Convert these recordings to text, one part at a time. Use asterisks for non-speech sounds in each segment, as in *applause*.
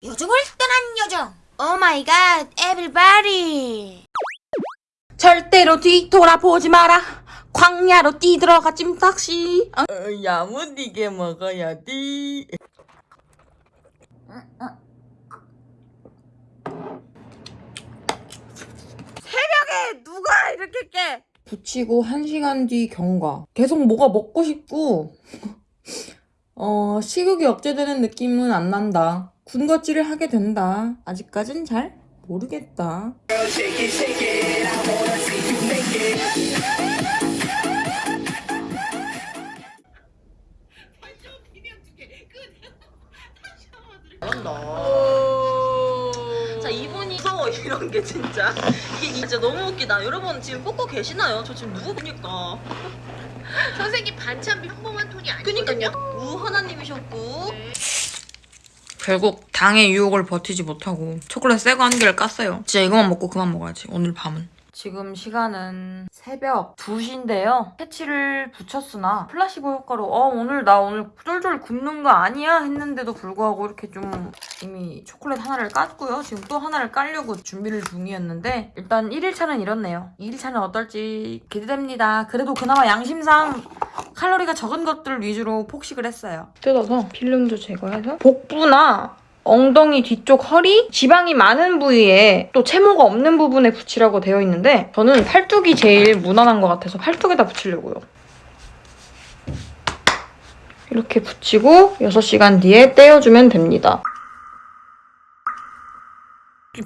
요정을 떠난 요정 오 마이 갓 에브리바디 절대로 뒤돌아보지 마라. 광야로 뛰들어가 찜닭시. 어? 어, 야무지게 먹어야 돼. 누가 이렇게 깨? 붙이고 1시간 뒤 경과. 계속 뭐가 먹고 싶고 *laughs* 어 식욕이 억제되는 느낌은 안 난다. 군것질을 하게 된다. 아직까진 잘 모르겠다. 자 이분이 무서워 이런 게 진짜 이게 진짜 너무 웃기다 여러분 지금 뽑고 계시나요? 저 지금 누구 보니까 선생님 반찬 평범한 톤이 아니거든요. 그니까요 우 하나님이셨고 결국 당의 유혹을 버티지 못하고 초콜릿 새거 한 개를 깠어요. 진짜 이거만 먹고 그만 먹어야지. 오늘 밤은. 지금 시간은 새벽 2시인데요. 패치를 붙였으나 플라시보 효과로 어 오늘 나 오늘 쫄쫄 굶는 거 아니야 했는데도 불구하고 이렇게 좀 이미 초콜릿 하나를 깠고요. 지금 또 하나를 깔려고 준비를 중이었는데 일단 1일차는 이렇네요. 2일차는 어떨지 기대됩니다. 그래도 그나마 양심상 칼로리가 적은 것들 위주로 폭식을 했어요. 뜯어서 필름도 제거해서 복부나 엉덩이 뒤쪽 허리, 지방이 많은 부위에 또 채모가 없는 부분에 붙이라고 되어 있는데 저는 팔뚝이 제일 무난한 것 같아서 팔뚝에다 붙이려고요. 이렇게 붙이고 6시간 뒤에 떼어주면 됩니다.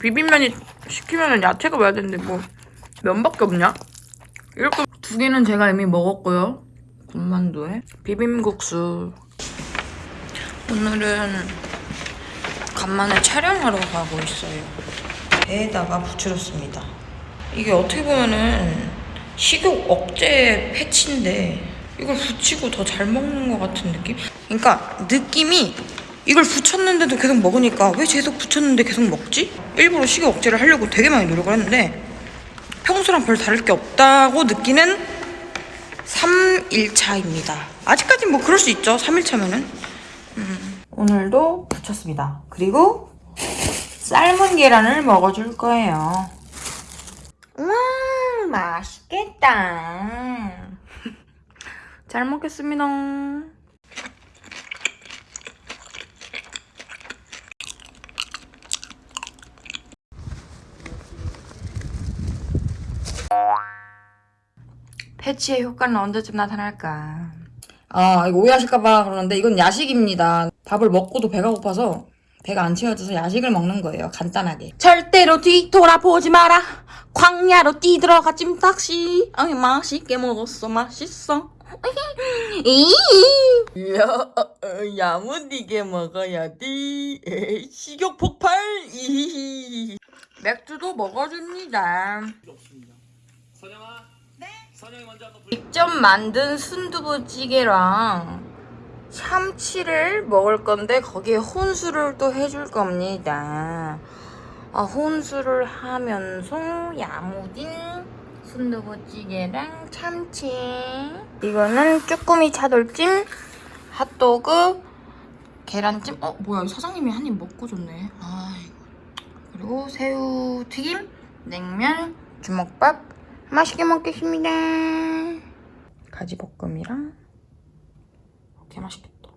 비빔면이 시키면 야채가 와야 되는데 뭐 면밖에 없냐? 이렇게 두 개는 제가 이미 먹었고요. 군만두에 비빔국수. 오늘은 간만에 촬영하러 가고 있어요. 배에다가 붙여줬습니다. 이게 어떻게 보면은 식욕 억제 패치인데 이걸 붙이고 더 잘 먹는 것 같은 느낌? 그러니까 느낌이 이걸 붙였는데도 계속 먹으니까 왜 계속 붙였는데 계속 먹지? 일부러 식욕 억제를 하려고 되게 많이 노력을 했는데 평소랑 별 다를 게 없다고 느끼는 3일차입니다. 아직까지 뭐 그럴 수 있죠. 3일차면은. 오늘도 붙였습니다. 그리고 삶은 계란을 먹어줄 거예요. 와 맛있겠다. *laughs* 잘 먹겠습니다. 패치의 효과는 언제쯤 나타날까? 아, 이거 오해하실까봐 그러는데 이건 야식입니다. 밥을 먹고도 배가 고파서 배가 안 채워져서 야식을 먹는 거예요. 간단하게. 절대로 뒤돌아보지 마라. 광야로 뛰들어가 찜닭시. 아이, 맛있게 먹었어. 맛있어. *laughs* 야, 어, 어, 야무지게 먹어야 돼. 식욕 폭발. 이히히. 맥주도 먹어줍니다. 선영아. 직접 만든 순두부찌개랑 참치를 먹을 건데 거기에 혼술을 또 해줄 겁니다. 아, 혼술을 하면서 야무진 순두부찌개랑 참치. 이거는 쭈꾸미 차돌찜, 핫도그, 계란찜. 어, 뭐야, 사장님이 한 입 먹고 줬네. 아이고. 그리고 새우 튀김, 냉면, 주먹밥. 맛있게 먹겠습니다. 가지볶음이랑 개 맛있겠다.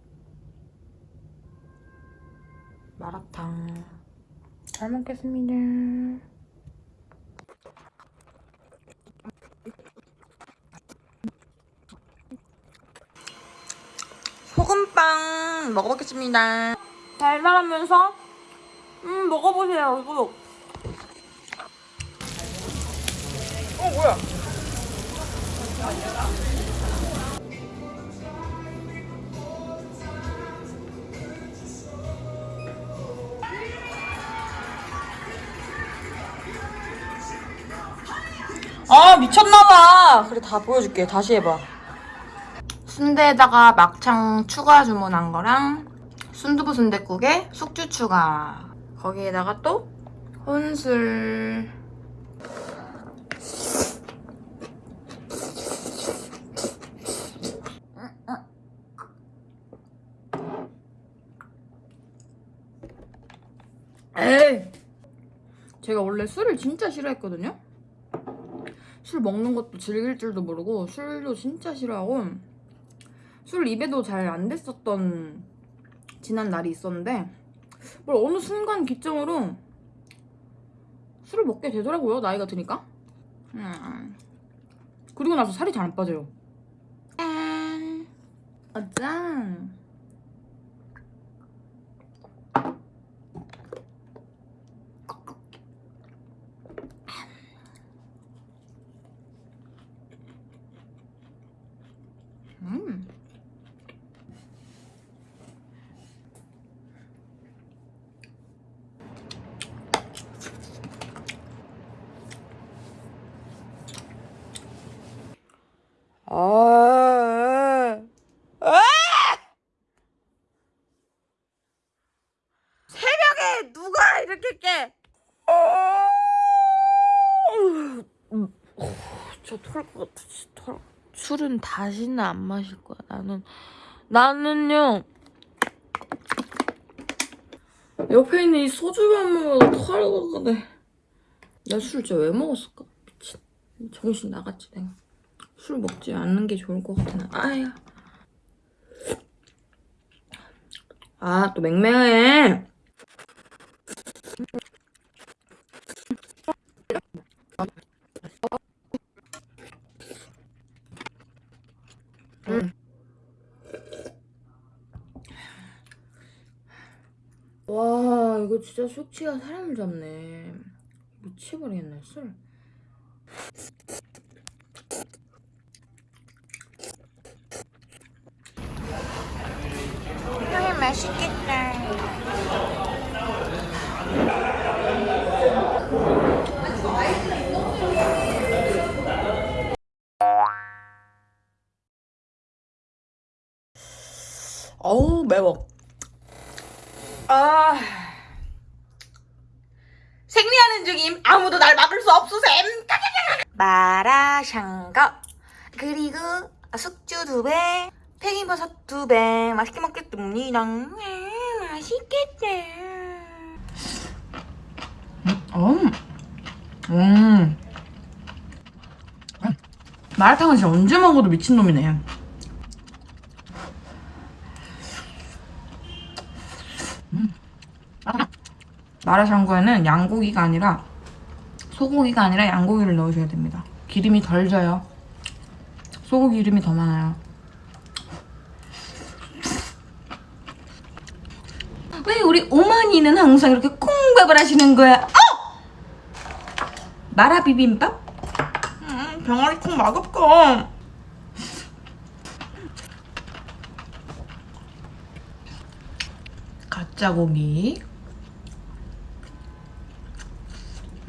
마라탕 잘 먹겠습니다. 소금빵 먹어보겠습니다. 달달하면서 음 먹어보세요 이거. 어 뭐야? 아 미쳤나봐. 그래 다 보여줄게. 다시 해봐. 순대에다가 막창 추가 주문한 거랑 순두부 순댓국에 숙주 추가. 거기에다가 또 혼술 에이! 제가 원래 술을 진짜 싫어했거든요? 술 먹는 것도 즐길 줄도 모르고 술도 진짜 싫어하고 술 입에도 잘 안 됐었던 지난 날이 있었는데 뭘 어느 순간 기점으로 술을 먹게 되더라고요 나이가 드니까 음. 그리고 나서 살이 잘 안 빠져요 짠 아, 짠 음. 아, 아! 새벽에 누가 이렇게 깨? 저털것 같아, 진짜 털. 술은 다시는 안 마실 거야. 나는 나는요. 옆에 있는 이 소주만 먹어도 털것 같아. 내가 술 진짜 왜 먹었을까? 미친. 정신 나갔지 내가. 술 먹지 않는 게 좋을 것 같아. 나. 아야. 아, 또 맹맹해. 와, 이거 진짜 숙취가 사람을 잡네. 미치버리겠네, 술. 형이 맛있겠다. 어우, 매워. 아. 생리하는 중임. 아무도 날 막을 수 없으셈. 마라샹궈. 그리고 숙주 두 배, 팽이버섯 두 배. 맛있게 먹겠습니다. 음, 맛있겠다. 음. 음. 마라탕은 진짜 언제 먹어도 미친놈이네. 마라샹궈에는 양고기가 아니라 소고기가 아니라 양고기를 넣으셔야 됩니다. 기름이 덜 져요. 소고기 기름이 더 많아요. 왜 우리 어머니는 항상 이렇게 콩밥을 하시는 거야? 어! 마라 비빔밥? 음, 병아리 콩 맛없고. 가짜 고기.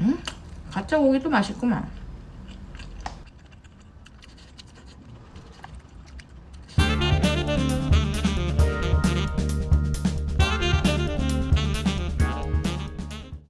음? 가짜 고기도 맛있구만.